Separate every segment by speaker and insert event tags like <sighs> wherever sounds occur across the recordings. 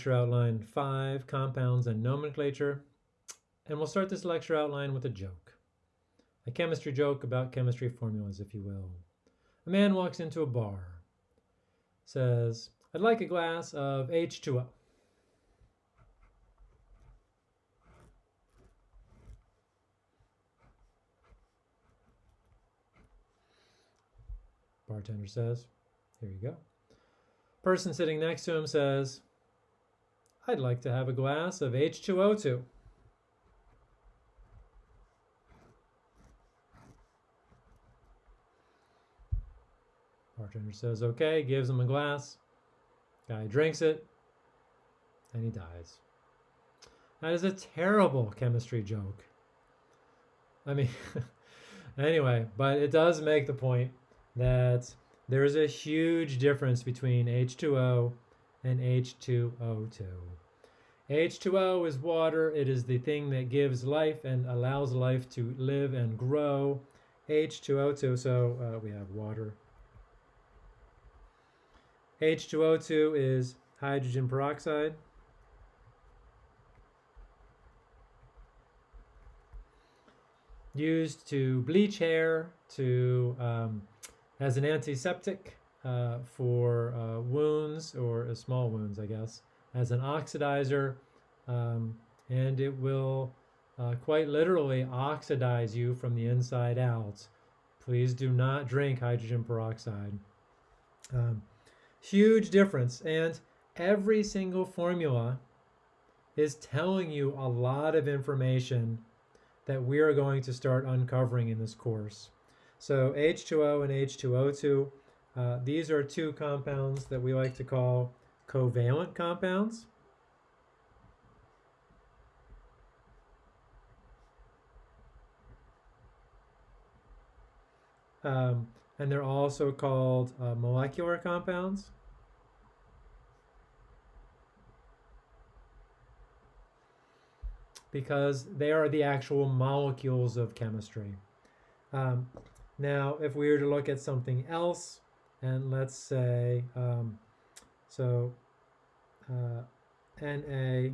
Speaker 1: lecture outline 5, compounds and nomenclature. And we'll start this lecture outline with a joke. A chemistry joke about chemistry formulas, if you will. A man walks into a bar, says, I'd like a glass of H2O. Bartender says, here you go. Person sitting next to him says, I'd like to have a glass of H2O2. Bartender says, okay, gives him a glass. Guy drinks it, and he dies. That is a terrible chemistry joke. I mean, <laughs> anyway, but it does make the point that there is a huge difference between H2O and H2O2. H2O is water. It is the thing that gives life and allows life to live and grow. H2O2, so uh, we have water. H2O2 is hydrogen peroxide. Used to bleach hair, to um, as an antiseptic uh, for uh, wounds or small wounds, I guess, as an oxidizer, um, and it will uh, quite literally oxidize you from the inside out. Please do not drink hydrogen peroxide. Um, huge difference, and every single formula is telling you a lot of information that we are going to start uncovering in this course. So H2O and H2O2, uh, these are two compounds that we like to call covalent compounds. Um, and they're also called uh, molecular compounds. because they are the actual molecules of chemistry. Um, now, if we were to look at something else, and let's say, um, so uh, NaOH,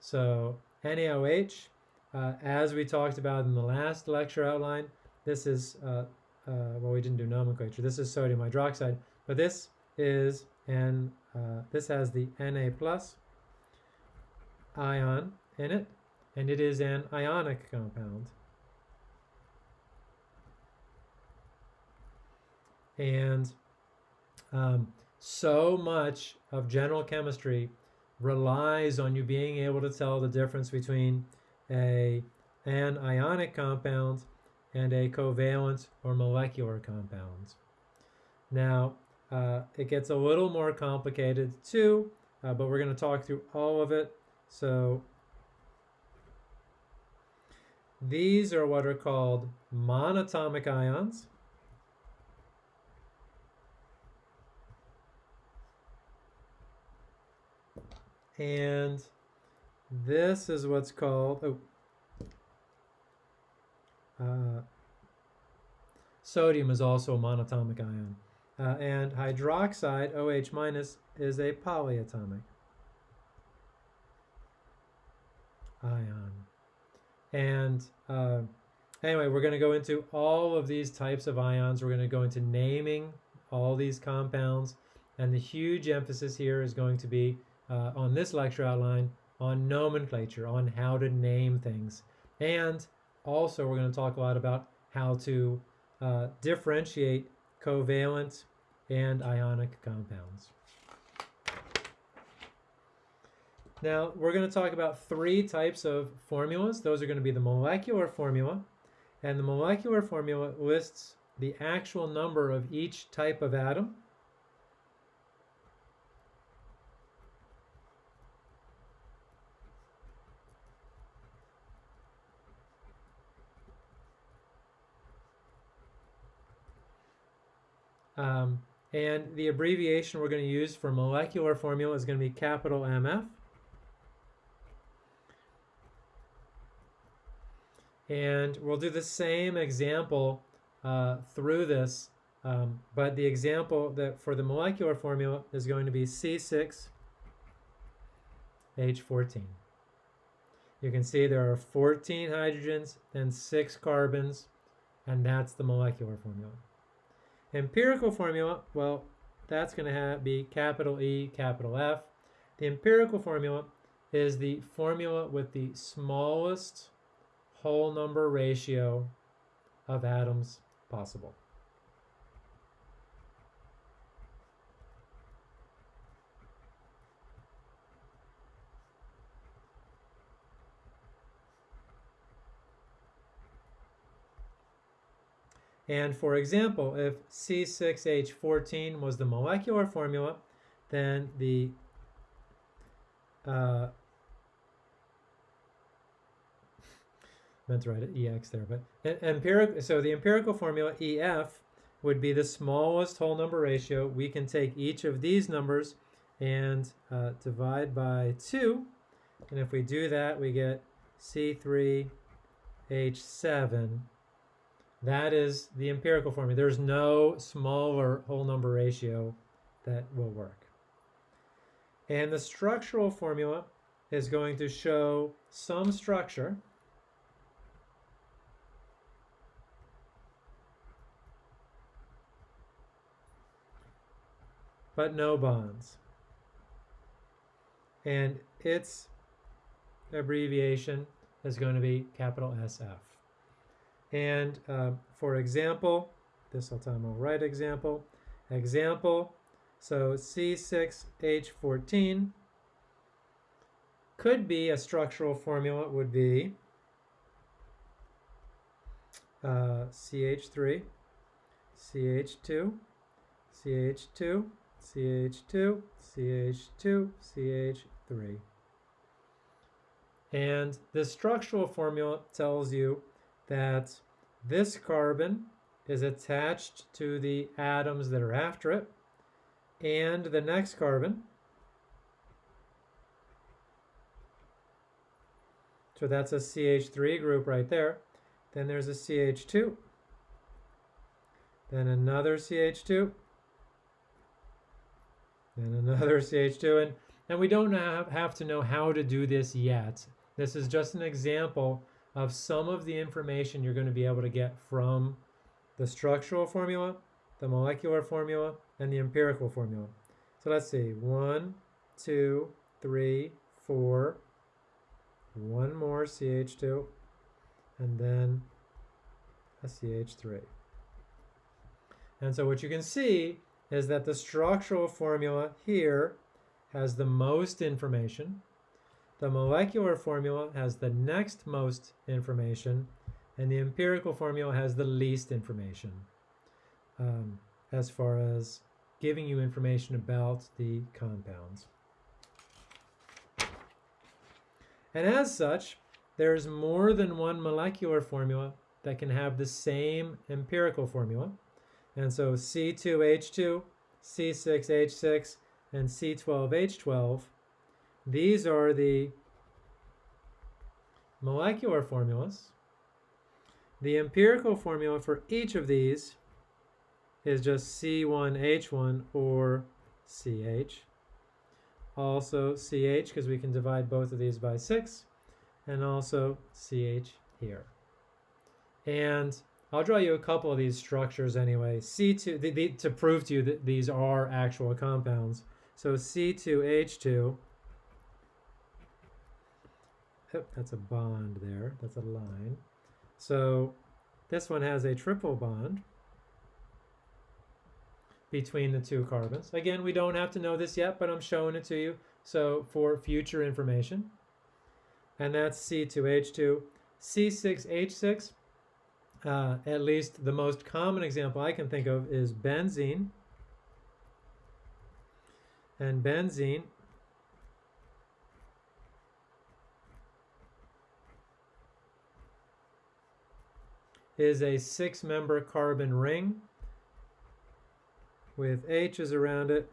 Speaker 1: so NaOH, uh, as we talked about in the last lecture outline, this is, uh, uh well, we didn't do nomenclature, this is sodium hydroxide, but this is, and uh, this has the Na plus ion in it, and it is an ionic compound. And um, so much of general chemistry relies on you being able to tell the difference between a an ionic compound and a covalent or molecular compound. Now, uh, it gets a little more complicated too, uh, but we're going to talk through all of it. So these are what are called monatomic ions. And this is what's called, oh, uh, sodium is also a monatomic ion. Uh, and hydroxide, OH minus, is a polyatomic ion. And uh, anyway, we're going to go into all of these types of ions. We're going to go into naming all these compounds. And the huge emphasis here is going to be uh, on this lecture outline on nomenclature, on how to name things. And also we're going to talk a lot about how to uh, differentiate covalent and ionic compounds. Now we're going to talk about three types of formulas. Those are going to be the molecular formula. And the molecular formula lists the actual number of each type of atom Um, and the abbreviation we're going to use for molecular formula is going to be capital MF. And we'll do the same example uh, through this Um, but the example that for the molecular formula is going to be C6H14. You can see there are 14 hydrogens and 6 carbons, and that's the molecular formula. Empirical formula, well, that's going to be capital E, capital F. The empirical formula is the formula with the smallest whole number ratio of atoms possible. And for example, if C6H14 was the molecular formula, then the uh, <laughs> meant to write it EX there, but empirical. So the empirical formula EF would be the smallest whole number ratio. We can take each of these numbers and uh, divide by two, and if we do that, we get C3H7 that is the empirical formula. There's no smaller whole number ratio that will work. And the structural formula is going to show some structure but no bonds. And its abbreviation is going to be capital SF. And uh, for example, this I'll tell you a right example. Example, so C6H14 could be a structural formula it would be uh, CH3, CH2, CH2, CH2, CH2, CH3. And the structural formula tells you that this carbon is attached to the atoms that are after it, and the next carbon, so that's a CH3 group right there, then there's a CH2, then another CH2, then another <laughs> CH2, and, and we don't have, have to know how to do this yet. This is just an example of some of the information you're going to be able to get from the structural formula, the molecular formula, and the empirical formula. So let's see, one, two, three, four, one more CH2, and then a CH3. And so what you can see is that the structural formula here has the most information, the molecular formula has the next most information, and the empirical formula has the least information um, as far as giving you information about the compounds. And as such, there's more than one molecular formula that can have the same empirical formula. And so C2H2, C6H6, and C12H12 these are the molecular formulas. The empirical formula for each of these is just C1H1 or CH. Also CH because we can divide both of these by 6 and also CH here. And I'll draw you a couple of these structures anyway. C2 the, the, to prove to you that these are actual compounds. So C2H2 Oh, that's a bond there. That's a line. So this one has a triple bond between the two carbons. Again, we don't have to know this yet, but I'm showing it to you. So for future information. And that's C2H2. C6H6, uh, at least the most common example I can think of is benzene. And benzene is a six member carbon ring with H's around it.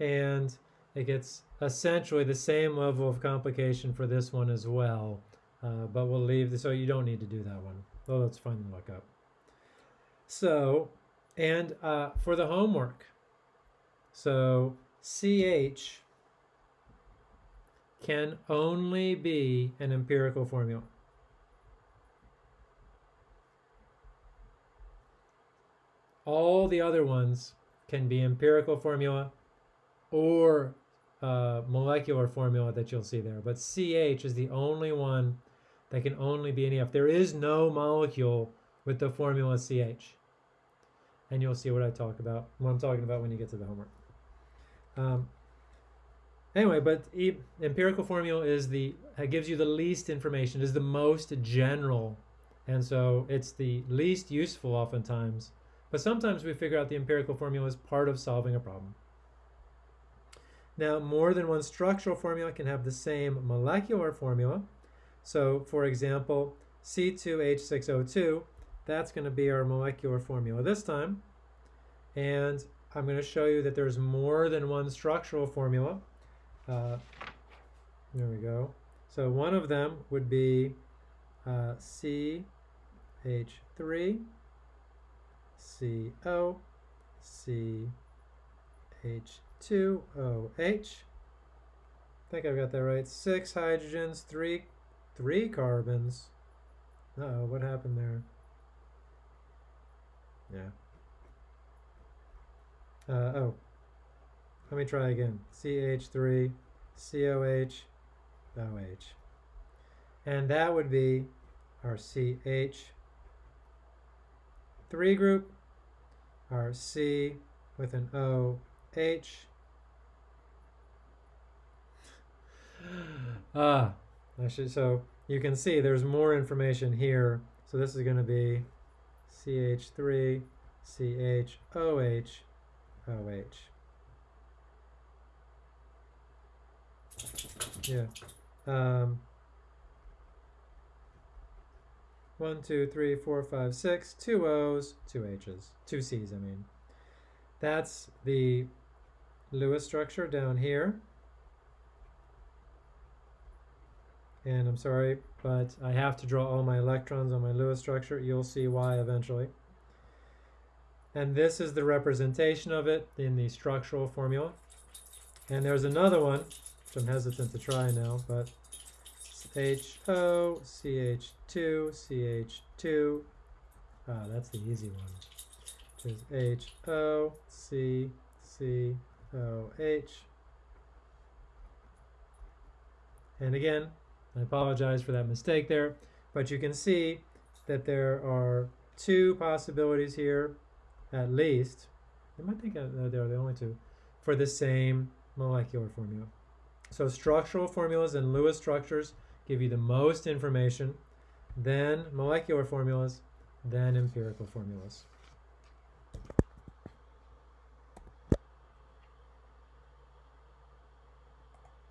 Speaker 1: And it gets essentially the same level of complication for this one as well. Uh, but we'll leave, this, so you don't need to do that one. Oh, that's fun to look up. So, and uh, for the homework, so CH can only be an empirical formula. All the other ones can be empirical formula or uh, molecular formula that you'll see there. But CH is the only one that can only be an EF. There is no molecule with the formula CH. And you'll see what I talk about, what I'm talking about when you get to the homework. Um, anyway, but e empirical formula is the, gives you the least information, is the most general. And so it's the least useful oftentimes. But sometimes we figure out the empirical formula as part of solving a problem. Now, more than one structural formula can have the same molecular formula. So, for example, C2H6O2, that's going to be our molecular formula this time. And I'm going to show you that there's more than one structural formula. Uh, there we go. So one of them would be uh, CH3, CO, CH 2OH. I think I've got that right. Six hydrogens, three, three carbons. Uh oh, what happened there? Yeah. Uh, oh, let me try again. CH3, COH, OH. And that would be our CH3 group, our C with an O, H, <sighs> ah, I should, so you can see there's more information here. So this is going to be CH3, CHOH, OH. Yeah. Um, one, two, three, four, five, six, two O's, two H's, two C's, I mean. That's the Lewis structure down here. And I'm sorry, but I have to draw all my electrons on my Lewis structure. You'll see why eventually. And this is the representation of it in the structural formula. And there's another one, which I'm hesitant to try now, but HO, CH2, CH2. Ah, that's the easy one. There's HO, C, C, O, H. And again, I apologize for that mistake there, but you can see that there are two possibilities here, at least. I might think uh, they're the only two, for the same molecular formula. So structural formulas and Lewis structures give you the most information, then molecular formulas, then empirical formulas.